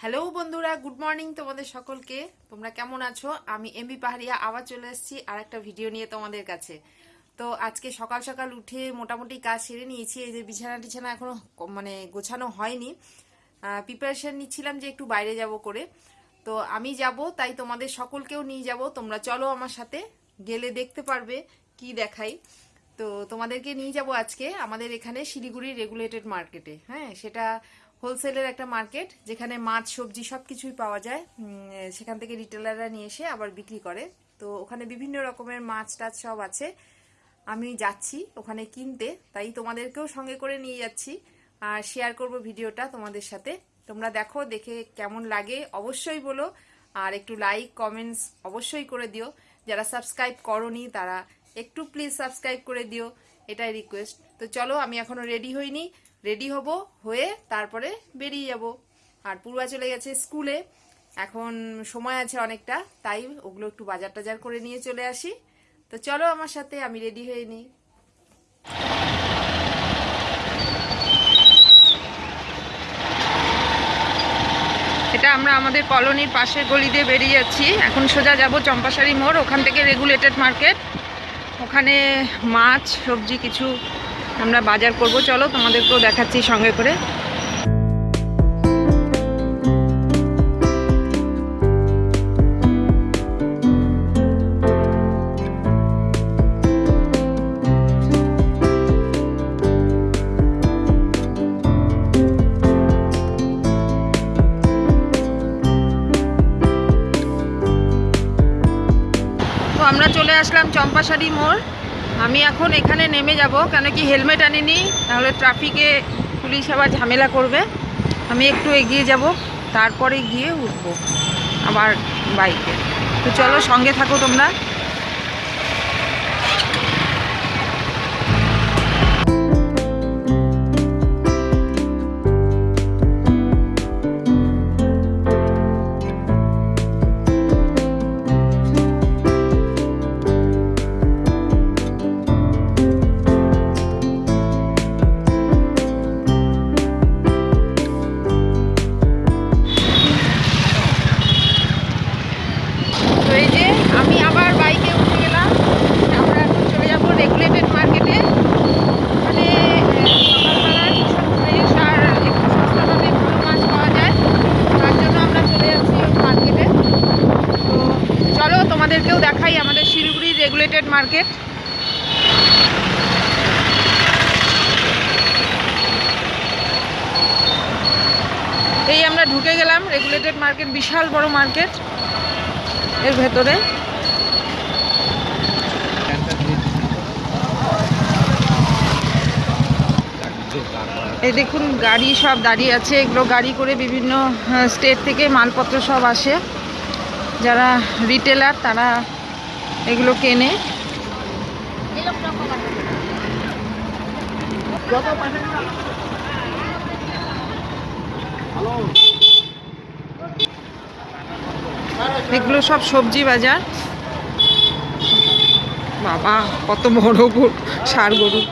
Hello বন্ধুরা good morning তোমাদের সকলকে। তোমরা কেমন আছো? আমি এমবি পাহাড়িয়া, আবার চলে এসেছি আর একটা ভিডিও নিয়ে তোমাদের কাছে। তো আজকে সকাল সকাল উঠে মোটামুটি কাজ সেরে নিয়েছি, এই যে বিছানা টিছানা এখনও মানে গোছানো হয়নি। প্রিপারেশান নিচ্ছিলাম যে একটু বাইরে যাব করে। তো আমি যাব, তাই তোমাদের সকলকেও নিয়ে যাব। তোমরা চলো আমার সাথে, গেলে দেখতে পারবে কি দেখাই। তো তোমাদেরকে নিয়ে যাব আজকে আমাদের এখানে শিলিগুড়ি রেগুলেটেড মার্কেটে হ্যাঁ সেটা হোলসেলের একটা মার্কেট যেখানে মাছ, সবজি সব কিছুই পাওয়া যায়। সেখান থেকে রিটেলাররা নিয়ে এসে আবার বিক্রি করে। তো ওখানে বিভিন্ন রকমের মাছ টাছ সব আছে। আমি যাচ্ছি ওখানে কিনতে, তাই তোমাদেরকেও সঙ্গে করে নিয়ে যাচ্ছি। আর শেয়ার করব ভিডিওটা তোমাদের সাথে। তোমরা দেখো, দেখে কেমন লাগে, অবশ্যই বলো। আর একটু লাইক কমেন্টস অবশ্যই করে দিও। যারা সাবস্ক্রাইব করনি, তারা একটু প্লিজ সাবস্ক্রাইব করে দিও। এটাই রিকোয়েস্ট তো চলো, আমি এখনও রেডি হইনি। রেডি হব, হয়ে তারপরে বেরিয়ে যাব। আর পূর্বা চলে গেছে স্কুলে। এখন সময় আছে অনেকটা, তাই ওগুলো একটু বাজার টাজার করে নিয়ে চলে আসি। তো চলো আমার সাথে, আমি রেডি হয়ে নিই। এটা আমরা আমাদের কলোনির পাশের গলি দিয়ে বেরিয়ে যাচ্ছি। এখন সোজা যাব চম্পাশাড়ি মোড়, ওখান থেকে রেগুলেটেড মার্কেট। ওখানে মাছ, সবজি, কিছু আমরা বাজার করব। চলো তোমাদেরকেও দেখাচ্ছি সঙ্গে করে। আমরা চলে আসলাম চম্পাশাড়ি মোড়। আমি এখন এখানে নেমে যাব, কেন কি হেলমেট আনিনি, তাহলে ট্রাফিকে পুলিশ আবার ঝামেলা করবে। আমি একটু এগিয়ে যাব, তারপরে গিয়ে উঠবো আমার বাইকে তো চলো সঙ্গে থাকো তোমরা। মার্কেট, বিশাল বড় মার্কেট এর ভেতরে। এই দেখুন, গাড়ি সব দাঁড়িয়ে আছে। এগুলো গাড়ি করে বিভিন্ন স্টেট থেকে মালপত্র সব আসে। যারা রিটেলার তারা এগুলো কেনে। এগুলো সব সবজি বাজার। বাবা, কত বড় গরু, সার গরু।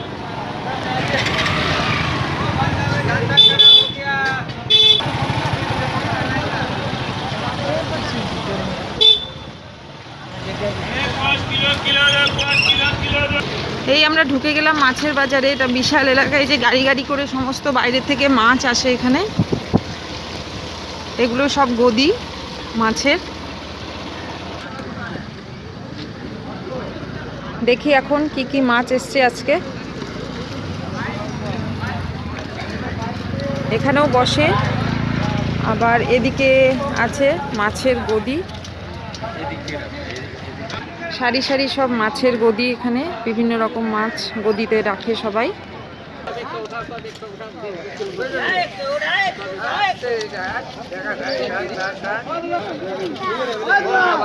এই আমরা ঢুকে গেলাম মাছের বাজারে, এটা বিশাল এলাকায় যে গাড়ি গাড়ি করে সমস্ত বাইরে থেকে মাছ আসে এখানে। এগুলো সব গদি মাছের। দেখি এখন কি কি মাছ এসছে আজকে এখানেও বসে আবার এদিকে আছে মাছের গদি সারি সারি সব মাছের গদি এখানে বিভিন্ন রকম মাছ গদিতে রাখে সবাই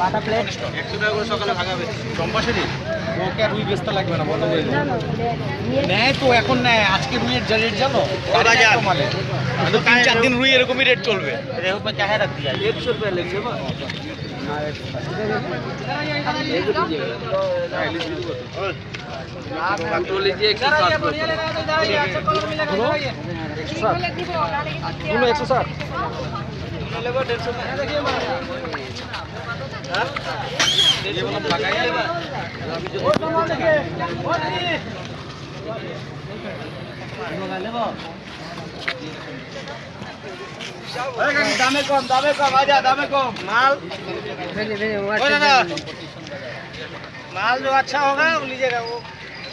বাটা প্লেট একশো টাকা করে সকালে ভাগাবে চম্পাশারি ওকে আর রুই বেচতে লাগবে না বন্ধ করে দিন। নেয় তো এখন নেয় আজকে রুইয়ের যা রেট জানো কত হাজার? তো মালে। तो तीन चार दिन रुई এরকমই রেট চলবে রেহু पे क्या है रख दिया 100 रुपए लेंगे बा आप तो लीजिए 160 গুলো একশো ষাট ये वाला लगाइए দামে কম দামে কম আজা দামে কম माल ओ दादा माल जो अच्छा होगा वो लीजिएगा वो मालटा कोड़े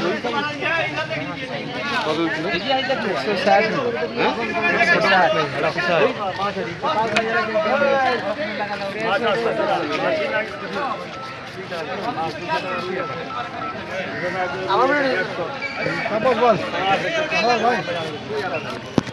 ওই কাকিমা এই বলি লিখা বলি বল বল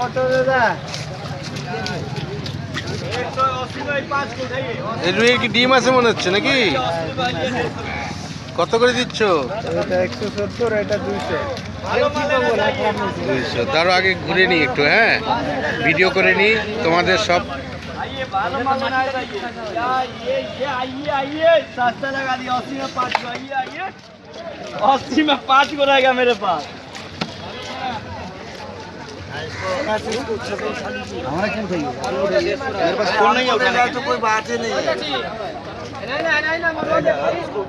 কত দাদা এই রুইয়ের কি ডিম আছে মনে হচ্ছে নাকি কত করে দিচ্ছ এটা একশো সত্তর এটা দুইশো দুইশো তারও আগে ঘুরে নিই একটু হ্যাঁ ভিডিও করে নিই তোমাদের সব ये ये आइए आइए सस्ता लगा दिया अस्सी में पाँच को आइए आइए अस्सी में पाँच को रहेगा मेरे पास हमारा क्यों चाहिए मेरे पास फ़ोन नहीं है उठाने तो कोई बात ही नहीं है इसको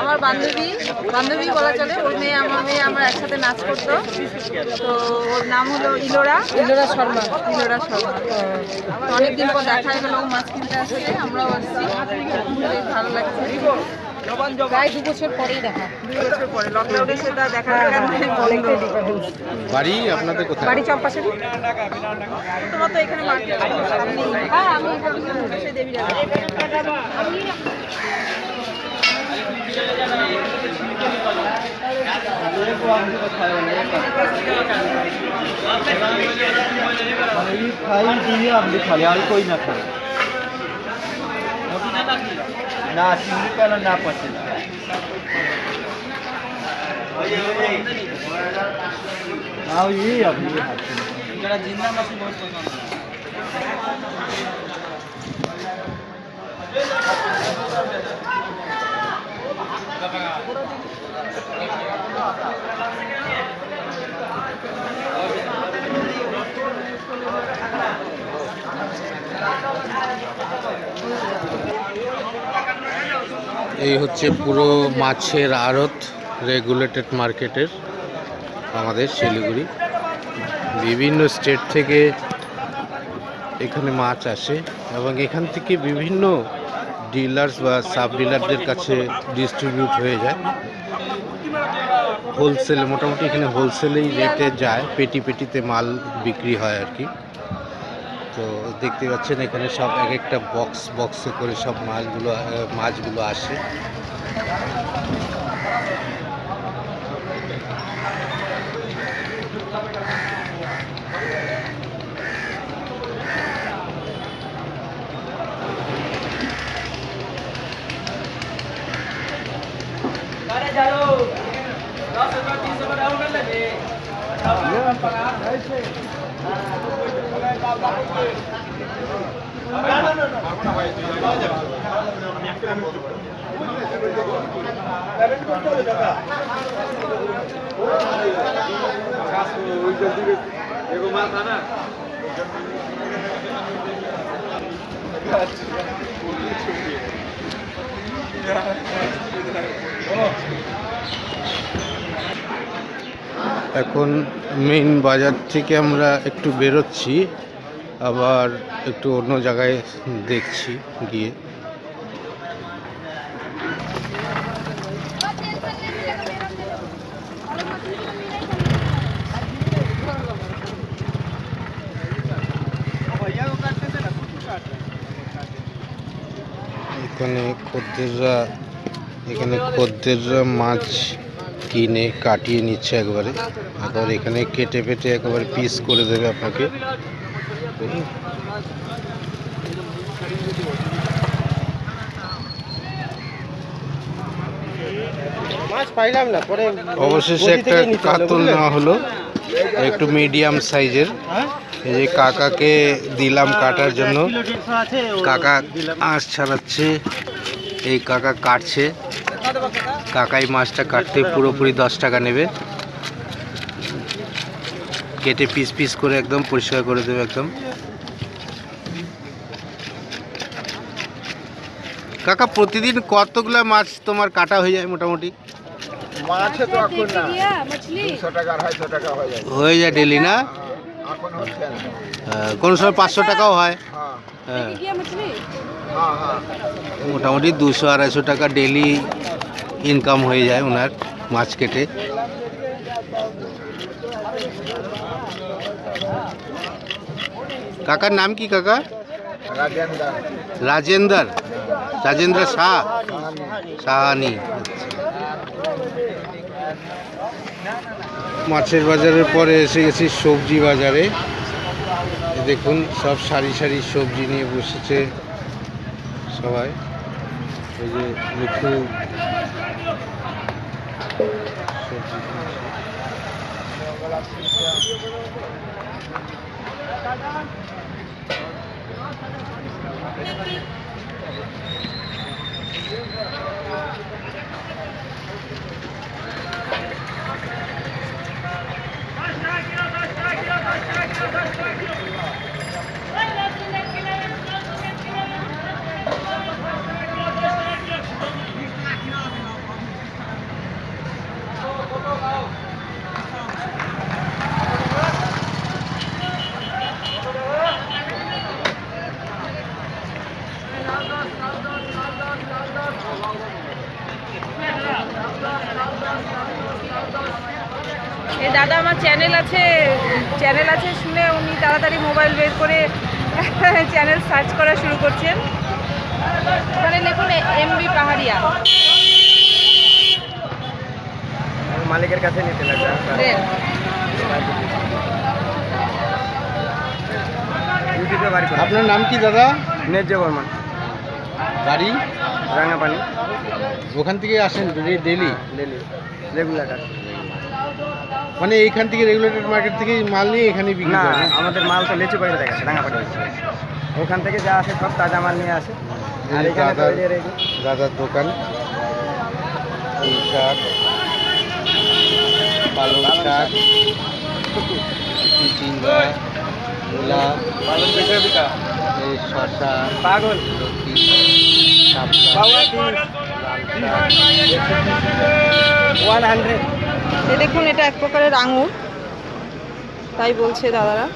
আমার বান্ধবী বান্ধবী বলা চলে ওর মেয়ে আমার মেয়ে আমরা একসাথে নাচ করতো। তো ওর নাম হলো ইলোরা। ইলোরা শর্মা। ইলোরা শর্মা। অনেকদিন পর দেখা গেল মাছ কিনতে আসলে আমরাও আসছি। ভালো লাগছে। আমি भाई खाई जी आप लिखा लिया कोई ना खाए ना चिंगी पहले ना पचे हाँ ये अभी ज़िंदा मछली बहुत पसंद है এই হচ্ছে পুরো মাছের আড়ত রেগুলেটেড মার্কেটের আমাদের শিলিগুড়ি। বিভিন্ন স্টেট থেকে এখানে মাছ আসে এবং এখান থেকে বিভিন্ন ডিলার্স বা সাব ডিলারদের কাছে ডিস্ট্রিবিউট হয়ে যায়। হোলসেলে মোটামুটি এখানে হোলসেলেই রেটে যায়, পেটি পেটিতে মাল বিক্রি হয় আর কি। তো দেখতে পাচ্ছেন এখানে সব এক একটা বক্স বক্সে করে সব মাছগুলো মাছগুলো আসে। এখন মেইন বাজার থেকে আমরা একটু বেরোচ্ছি। আবার একটু অন্য জায়গায় দেখছি, গিয়ে। এখানে খদ্দেররা এখানে খদ্দেররা মাছ কিনে কাটিয়ে নিচ্ছে একবারে। একবার এখানে কেটে পেটে একেবারে পিস করে দেবে আপনাকে। মাছ পাইলাম না পরে অবশেষে একটা কাতল নেওয়া হলো। একটু মিডিয়াম সাইজের এই যে কাকাকে দিলাম কাটার জন্য। কাকা আঁশ ছাড়াচ্ছে। এই কাকা কাটছে। কাকাই মাছটা কাটতে পুরোপুরি দশ টাকা নেবে। কেটে পিস পিস করে একদম পরিষ্কার করে দেবে একদম। কাকা প্রতিদিন কতগুলো মাছ তোমার কাটা হয়ে যায় মোটামুটি? মাছে তো এখন না। 200 টাকা 250 টাকা হয়ে যায়। হয়ে যায় ডেলি না? হ্যাঁ, এখন হচ্ছে না। হ্যাঁ, কোন সময় 500 টাকাও হয়। হ্যাঁ।, হ্যাঁ। মোটামুটি দুশো আড়াইশো টাকা ডেলি ইনকাম হয়ে যায় ওনার মাছ কেটে। কাকার নাম কি কাকা? রাজেন্দার। রাজেন্দার। রাজেন্দ্র শাহ। সাহানি মাছের বাজারের পরে এসে গেছি সবজি বাজারে। দেখুন, সব সারি সারি সবজি নিয়ে বসেছে সবাই। ওই যে মিঠু সবজি কিনছে। এ দাদা আমার চ্যানেল আছে চ্যানেল আছে শুনে উনি তাড়াতাড়ি মোবাইল বের করে চ্যানেল সার্চ করা শুরু করছেন। ওখানে লিখুন এমবি পাহাড়িয়া। মালিকের কাছে নিতে লাগবে বাড়ি আপনার নাম কি দাদা? ন্যায্য বর্মন। বাড়ি? রাঙাপানি ওখান থেকে আসেন ডেলি ডেলি রেগুলার মানে এইখান থেকে রেগুলেটেড মার্কেট থেকে মাল নিয়ে এখানে বিক্রি না করেন? আমাদের মাল তো লেচু বাড়িতে থাকে রাঙাপানি ওখান থেকে যা আসে সব তাজা মাল নিয়ে আসে। আর এই এখানে তো দাদার এই যে রেডি। দাদার দোকান। পুঁই শাক পালং শাক। চিচিঙ্গা মূলা পালন বিঘা বিঘা এই শশা পাগল। লতি শাপলা পাওয়া ওয়ান হান্ড্রেড এ দেখুন এটা এক প্রকারের আঙুর তাই বলছে দাদারা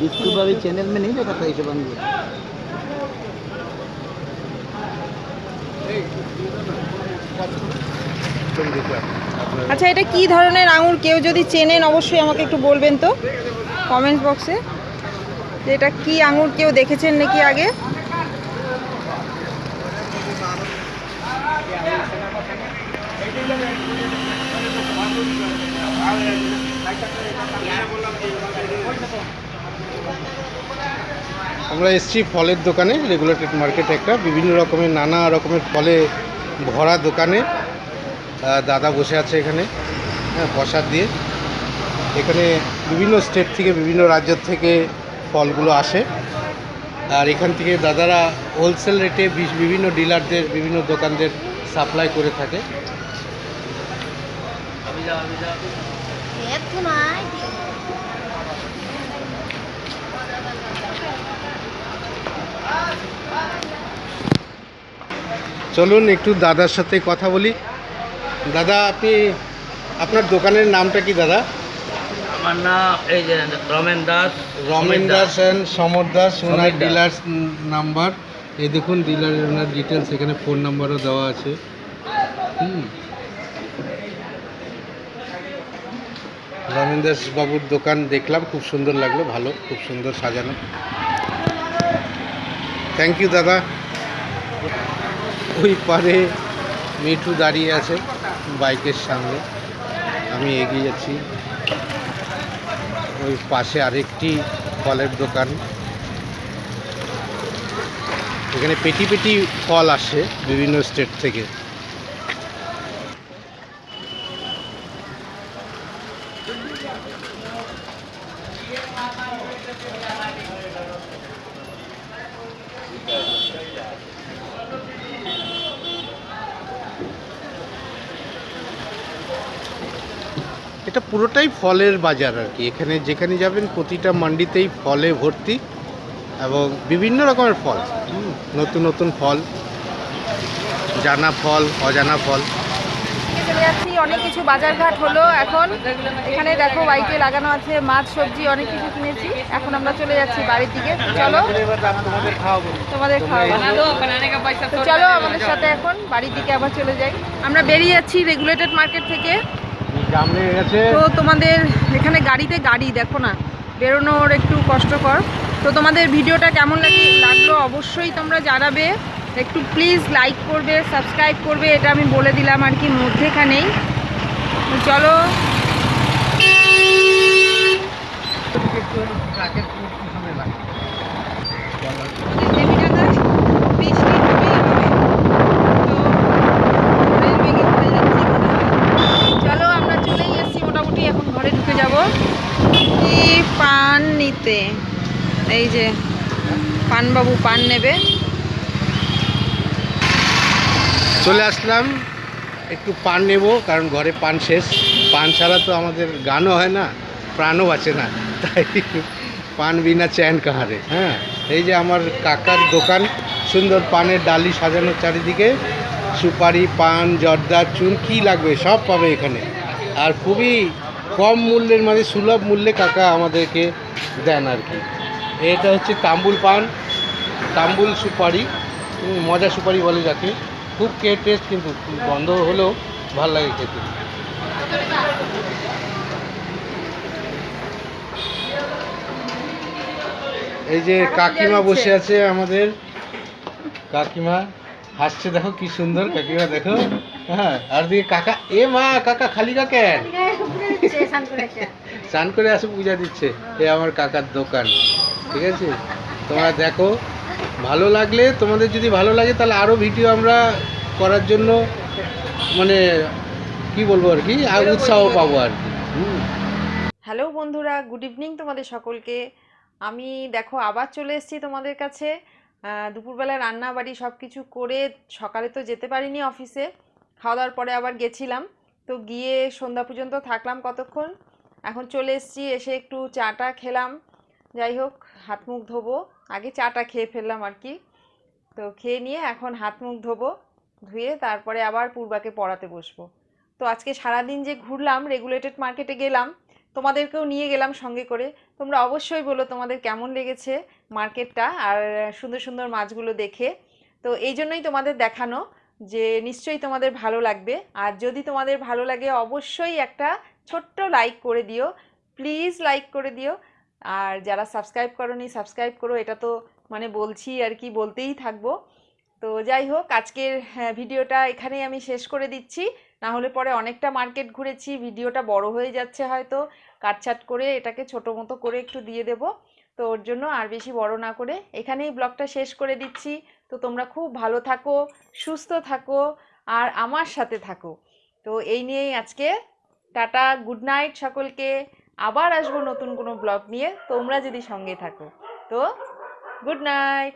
बिस्कुट वाली चैनल में नहीं देखा था इसे बंद আচ্ছা এটা কি ধরনের আঙুর কেউ যদি চেনেন অবশ্যই আমাকে একটু বলবেন তো কমেন্ট বক্সে যে এটা কি আঙুর কেউ দেখেছেন নাকি আগে আমরা এসেছি ফলের দোকানে রেগুলেটেড মার্কেট একটা। বিভিন্ন রকমের নানা রকমের ফলে ভরা দোকানে। দাদা বসে আছে এখানে হ্যাঁ প্রসাদ দিয়ে। এখানে বিভিন্ন স্টেট থেকে বিভিন্ন রাজ্য থেকে ফলগুলো আসে। আর এখান থেকে দাদারা হোলসেল রেটে বিশ- বিভিন্ন ডিলারদের বিভিন্ন দোকানদের সাপ্লাই করে থাকে। চলুন একটু দাদার সাথে কথা বলি। দাদা আপনি আপনার দোকানের নামটা কি দাদা? আমার নাম এই যে Ramen Das Ramen Das and Samar Das owner dealers number এই দেখুন ডিলারের ওনার ডিটেলস এখানে ফোন নাম্বারও দেওয়া আছে। হুম। রমেন দাস বাবুর দোকান দেখলাম খুব সুন্দর লাগল ভালো খুব সুন্দর সাজানো। থ্যাংক ইউ দাদা। ওই পারে মিঠু দাঁড়িয়ে আছে বাইকের সামনে। আমি এগিয়ে যাচ্ছি। ওই পাশে আরেকটি ফলের দোকান। এখানে পেটি পেটি ফল আসে বিভিন্ন স্টেট থেকে। এটা পুরোটাই ফলের বাজার আর কি। এখানে যেখানে যাবেন প্রতিটা মান্ডিতেই ফলে ভর্তি এবং বিভিন্ন রকমের ফল। নতুন নতুন ফল, জানা ফল, অজানা ফল। অনেক কিছু বাজারঘাট হলো। এখন এখানে দেখো বাইকে লাগানো আছে মাছ, সবজি, অনেক কিছু কিনেছি। এখন আমরা চলে যাচ্ছি বাড়ির দিকে। চলো, তোমাদের খাওয়াবো। চলো আমাদের সাথে এখন বাড়ির দিকে আবার চলে যাই। আমরা বেরিয়ে যাচ্ছি রেগুলেটেড মার্কেট থেকে। তো তোমাদের এখানে গাড়িতে গাড়ি, দেখো না, বেরোনোর একটু কষ্টকর। তো তোমাদের ভিডিওটা কেমন লাগে লাগল অবশ্যই তোমরা জানাবে। একটু প্লিজ লাইক করবে সাবস্ক্রাইব করবে, এটা আমি বলে দিলাম আর কি মধ্যেখানেই। চলো। চলো, আমরা চলেই এসেছি মোটামুটি, এখন ঘরে ঢুকে যাব। কি পান নিতে। এই যে, পানবাবু পান নেবে। চলে আসলাম। একটু পান নেব, কারণ ঘরে পান শেষ। পান ছাড়া তো আমাদের গানও হয় না, প্রাণও বাঁচে না। তাই পান বিনা চ্যান কাহারে হ্যাঁ? এই যে আমার কাকার দোকান, সুন্দর পানের ডালি সাজানো চারিদিকে। সুপারি, পান, জর্দা, চুন, কী লাগবে, সব পাবে এখানে। আর খুবই কম মূল্যের মানে সুলভ মূল্যে কাকা আমাদেরকে দেন আর কি। এটা হচ্ছে তাম্বুল পান, তাম্বুল সুপারি মজা সুপারি বলে যাকে। খুব কে টেস্ট কিন্তু গন্ধ হলেও ভালো লাগে খেতে। এই যে কাকিমা বসে আছে। আমাদের। কাকিমা হাসছে দেখো কি সুন্দর কাকিমা দেখো। হ্যাঁ আর দিকে কাকা এ মা কাকা খালি কাকেন স্নান করে আসে পূজা দিচ্ছে। এ আমার কাকার দোকান ঠিক আছে? তোমরা দেখো ভালো লাগলে তোমাদের যদি ভালো লাগে তাহলে আরও ভিডিও আমরা করার জন্য মানে কি বলব আর কি? আর উৎসাহ পাবো আর কি। হ্যালো বন্ধুরা গুড ইভিনিং তোমাদের সকলকে। আমি দেখো আবার চলে এসেছি তোমাদের কাছে। দুপুরবেলা রান্না বাড়ি সব কিছু করে সকালে তো যেতে পারিনি অফিসে খাওয়া দাওয়ার পরে আবার গেছিলাম। তো গিয়ে সন্ধ্যা পর্যন্ত থাকলাম কতক্ষণ। এখন চলে এসেছি এসে একটু চাটা খেলাম। যাই হোক হাত মুখ ধোবো। আগে চাটা খেয়ে ফেললাম আর কি। তো খেয়ে নিয়ে এখন হাত মুখ ধোবো, ধুয়ে তারপরে আবার পূর্বাকে পড়াতে বসবো। তো আজকে সারাদিন যে ঘুরলাম রেগুলেটেড মার্কেটে গেলাম, তোমাদেরকেও নিয়ে গেলাম সঙ্গে করে। তোমরা অবশ্যই বলো তোমাদের কেমন লেগেছে মার্কেটটা আর সুন্দর সুন্দর মাছগুলো দেখে। তো এই জন্যই তোমাদের দেখানো যে নিশ্চয়ই তোমাদের ভালো লাগবে। আর যদি তোমাদের ভালো লাগে অবশ্যই একটা ছোট্ট লাইক করে দিও। প্লিজ লাইক করে দিও। আর যারা সাবস্ক্রাইব করনি সাবস্ক্রাইব করো এটা তো মানে বলছি আর কি বলতেই থাকব। তো যাই হোক আজকের হ্যাঁ, ভিডিওটা এখানেই আমি শেষ করে দিচ্ছি। না হলে পরে অনেকটা মার্কেট ঘুরেছি ভিডিওটা বড় হয়ে যাচ্ছে হয়তো। কাটছাট করে এটাকে ছোট মতো করে একটু দিয়ে দেব। তো ওর জন্য আর বেশি বড় না করে এখানেই ব্লগটা শেষ করে দিচ্ছি। তো তোমরা খুব ভালো থাকো সুস্থ থাকো আর আমার সাথে থাকো। তো এই নিয়েই আজকে। টাটা গুড নাইট সকলকে। আবার আসব নতুন কোনো ব্লগ নিয়ে। তোমরা যদি সঙ্গে থাকো। তো গুড নাইট